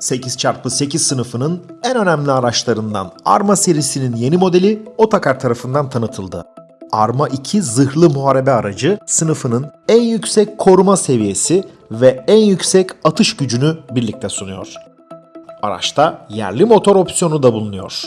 8x8 sınıfının en önemli araçlarından Arma serisinin yeni modeli Otakar tarafından tanıtıldı. Arma 2 zırhlı muharebe aracı sınıfının en yüksek koruma seviyesi ve en yüksek atış gücünü birlikte sunuyor. Araçta yerli motor opsiyonu da bulunuyor.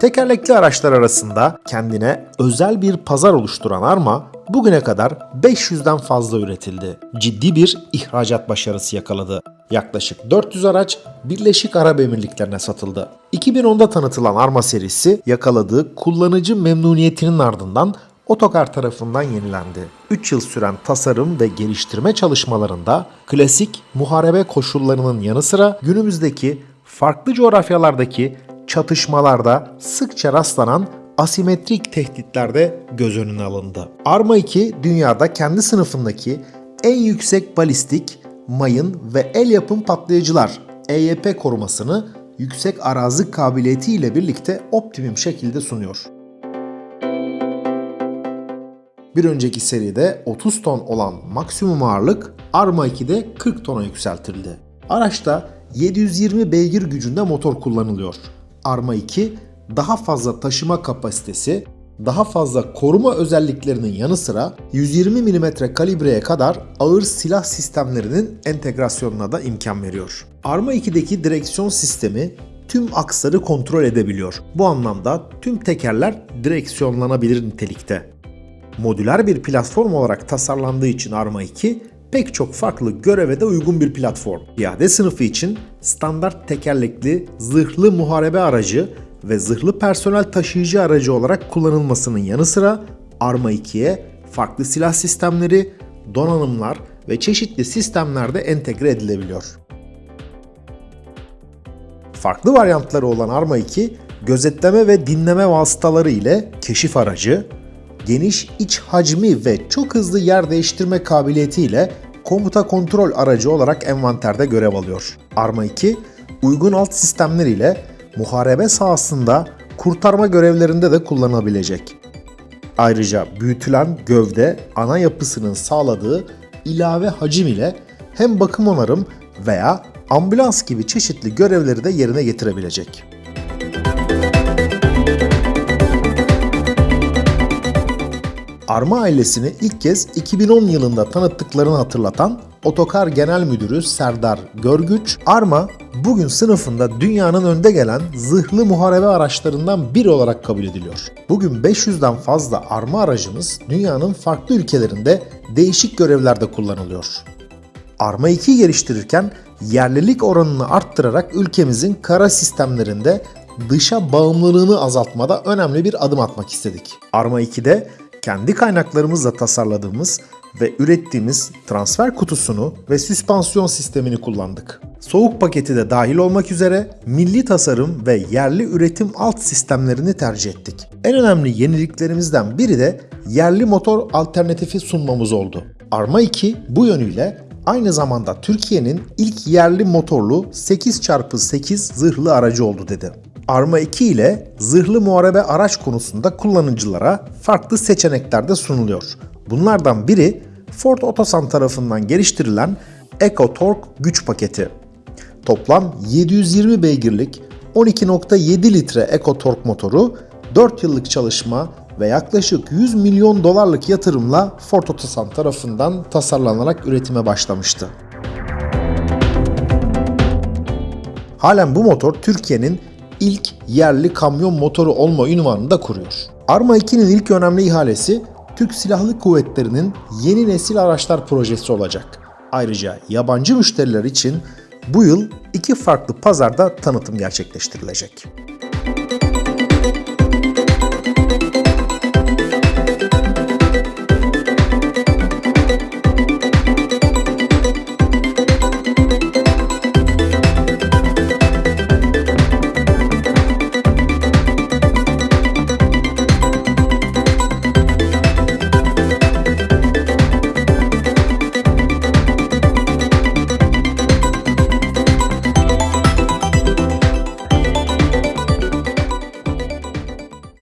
Tekerlekli araçlar arasında kendine özel bir pazar oluşturan Arma bugüne kadar 500'den fazla üretildi. Ciddi bir ihracat başarısı yakaladı. Yaklaşık 400 araç Birleşik Arap Emirlikleri'ne satıldı. 2010'da tanıtılan Arma serisi yakaladığı kullanıcı memnuniyetinin ardından Otokar tarafından yenilendi. 3 yıl süren tasarım ve geliştirme çalışmalarında klasik muharebe koşullarının yanı sıra günümüzdeki farklı coğrafyalardaki çatışmalarda sıkça rastlanan asimetrik tehditlerde göz önüne alındı. Arma 2 dünyada kendi sınıfındaki en yüksek balistik, mayın ve el yapım patlayıcılar EYP korumasını yüksek arazi kabiliyeti ile birlikte optimum şekilde sunuyor. Bir önceki seride 30 ton olan maksimum ağırlık Arma 2'de 40 tona yükseltildi. Araçta 720 beygir gücünde motor kullanılıyor. Arma 2 daha fazla taşıma kapasitesi, daha fazla koruma özelliklerinin yanı sıra 120 mm kalibreye kadar ağır silah sistemlerinin entegrasyonuna da imkan veriyor. Arma 2'deki direksiyon sistemi tüm aksları kontrol edebiliyor. Bu anlamda tüm tekerler direksiyonlanabilir nitelikte. Modüler bir platform olarak tasarlandığı için Arma 2 pek çok farklı göreve de uygun bir platform. Piyade sınıfı için standart tekerlekli zırhlı muharebe aracı ve zırhlı personel taşıyıcı aracı olarak kullanılmasının yanı sıra Arma 2'ye farklı silah sistemleri, donanımlar ve çeşitli sistemlerde entegre edilebiliyor. Farklı varyantları olan Arma 2, gözetleme ve dinleme vasıtaları ile keşif aracı, geniş iç hacmi ve çok hızlı yer değiştirme kabiliyetiyle komuta kontrol aracı olarak envanterde görev alıyor. Arma 2, uygun alt sistemler ile muharebe sahasında kurtarma görevlerinde de kullanılabilecek. Ayrıca büyütülen gövde ana yapısının sağladığı ilave hacim ile hem bakım onarım veya ambulans gibi çeşitli görevleri de yerine getirebilecek. Arma ailesini ilk kez 2010 yılında tanıttıklarını hatırlatan Otokar Genel Müdürü Serdar Görgüç, Arma bugün sınıfında dünyanın önde gelen zırhlı muharebe araçlarından biri olarak kabul ediliyor. Bugün 500'den fazla Arma aracımız dünyanın farklı ülkelerinde değişik görevlerde kullanılıyor. Arma 2 geliştirirken yerlilik oranını arttırarak ülkemizin kara sistemlerinde dışa bağımlılığını azaltmada önemli bir adım atmak istedik. Arma 2'de kendi kaynaklarımızla tasarladığımız ve ürettiğimiz transfer kutusunu ve süspansiyon sistemini kullandık. Soğuk paketi de dahil olmak üzere milli tasarım ve yerli üretim alt sistemlerini tercih ettik. En önemli yeniliklerimizden biri de yerli motor alternatifi sunmamız oldu. Arma 2 bu yönüyle aynı zamanda Türkiye'nin ilk yerli motorlu 8x8 zırhlı aracı oldu dedi. Arma 2 ile zırhlı muharebe araç konusunda kullanıcılara farklı seçenekler de sunuluyor. Bunlardan biri Ford Otosan tarafından geliştirilen Eco Torque güç paketi. Toplam 720 beygirlik 12.7 litre Eco Torque motoru 4 yıllık çalışma ve yaklaşık 100 milyon dolarlık yatırımla Ford Otosan tarafından tasarlanarak üretime başlamıştı. Halen bu motor Türkiye'nin ilk yerli kamyon motoru olma ünvanını da kuruyor. Arma 2'nin ilk önemli ihalesi Türk Silahlı Kuvvetleri'nin yeni nesil araçlar projesi olacak. Ayrıca yabancı müşteriler için bu yıl iki farklı pazarda tanıtım gerçekleştirilecek.